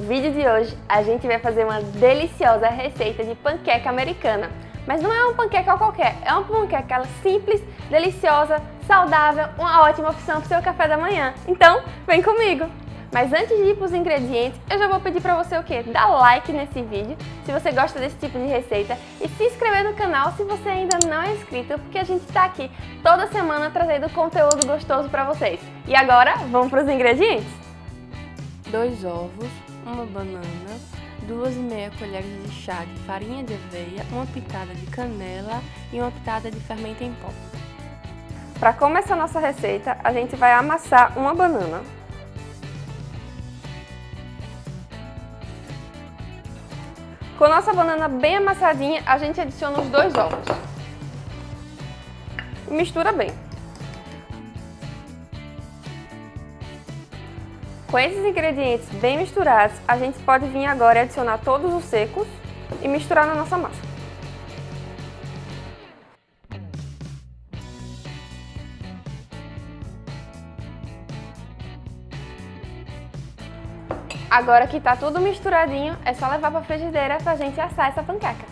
hoje a gente vai fazer uma deliciosa receita de panqueca americana. Mas não é uma panqueca qualquer, é uma panqueca simples, deliciosa, saudável, uma ótima opção para o seu café da manhã. Então, vem comigo! Mas antes de ir para os ingredientes, eu já vou pedir para você o quê? Dar like nesse vídeo, se você gosta desse tipo de receita, e se inscrever no canal se você ainda não é inscrito, porque a gente está aqui toda semana trazendo conteúdo gostoso para vocês. E agora, vamos para os ingredientes? Dois ovos, uma banana, duas e meia colheres de chá de farinha de aveia, uma pitada de canela e uma pitada de fermento em pó. Para começar nossa receita, a gente vai amassar uma banana. Com nossa banana bem amassadinha, a gente adiciona os dois ovos. Mistura bem. Com esses ingredientes bem misturados, a gente pode vir agora e adicionar todos os secos e misturar na nossa massa. Agora que tá tudo misturadinho, é só levar pra frigideira pra gente assar essa panqueca.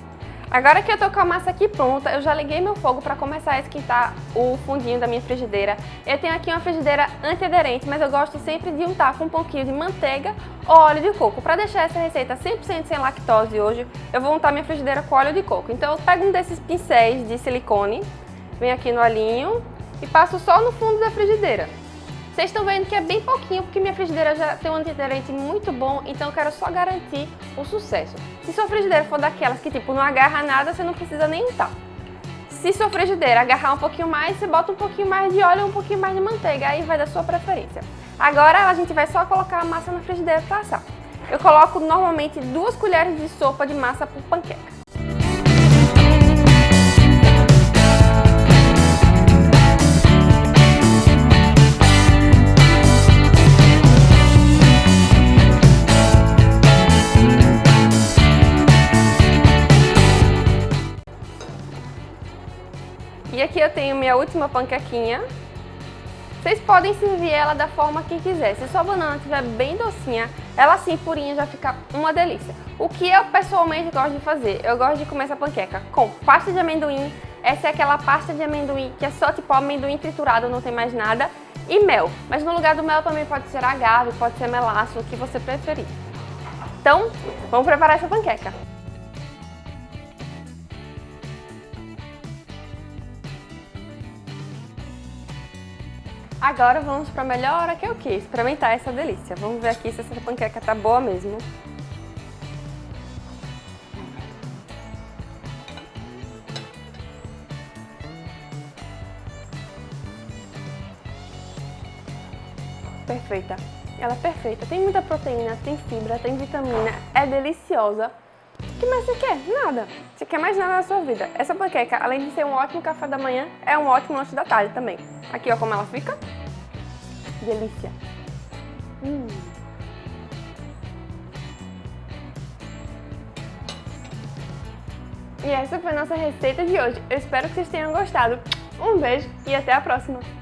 Agora que eu tô com a massa aqui pronta, eu já liguei meu fogo para começar a esquentar o fundinho da minha frigideira. Eu tenho aqui uma frigideira antiaderente, mas eu gosto sempre de untar com um pouquinho de manteiga ou óleo de coco. Para deixar essa receita 100% sem lactose hoje, eu vou untar minha frigideira com óleo de coco. Então eu pego um desses pincéis de silicone, venho aqui no alinho e passo só no fundo da frigideira. Vocês estão vendo que é bem pouquinho, porque minha frigideira já tem um antiaderente muito bom, então eu quero só garantir o sucesso. Se sua frigideira for daquelas que tipo não agarra nada, você não precisa nem untar. Se sua frigideira agarrar um pouquinho mais, você bota um pouquinho mais de óleo e um pouquinho mais de manteiga, aí vai da sua preferência. Agora a gente vai só colocar a massa na frigideira para assar. Eu coloco normalmente duas colheres de sopa de massa por panqueca. E aqui eu tenho minha última panquequinha. Vocês podem servir ela da forma que quiser. Se sua banana estiver bem docinha, ela assim purinha já fica uma delícia. O que eu pessoalmente gosto de fazer? Eu gosto de comer essa panqueca com pasta de amendoim. Essa é aquela pasta de amendoim que é só tipo amendoim triturado, não tem mais nada. E mel. Mas no lugar do mel também pode ser agave, pode ser melaço, o que você preferir. Então, vamos preparar essa panqueca. Agora vamos para a melhor hora que eu quis, experimentar essa delícia. Vamos ver aqui se essa panqueca tá boa mesmo. Perfeita. Ela é perfeita. Tem muita proteína, tem fibra, tem vitamina, é deliciosa. Que mais você quer? Nada. Você quer mais nada na sua vida. Essa panqueca, além de ser um ótimo café da manhã, é um ótimo lanche da tarde também. Aqui, ó, como ela fica. Delícia. Hum. E essa foi a nossa receita de hoje. Eu espero que vocês tenham gostado. Um beijo e até a próxima!